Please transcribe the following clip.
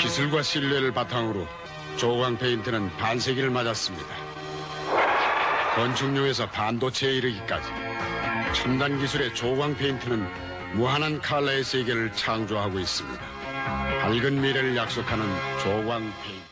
기술과 신뢰를 바탕으로 조광 페인트는 반세기를 맞았습니다. 건축용에서 반도체에 이르기까지 첨단 기술의 조광 페인트는 무한한 칼라의 세계를 창조하고 있습니다. 밝은 미래를 약속하는 조광 페인트.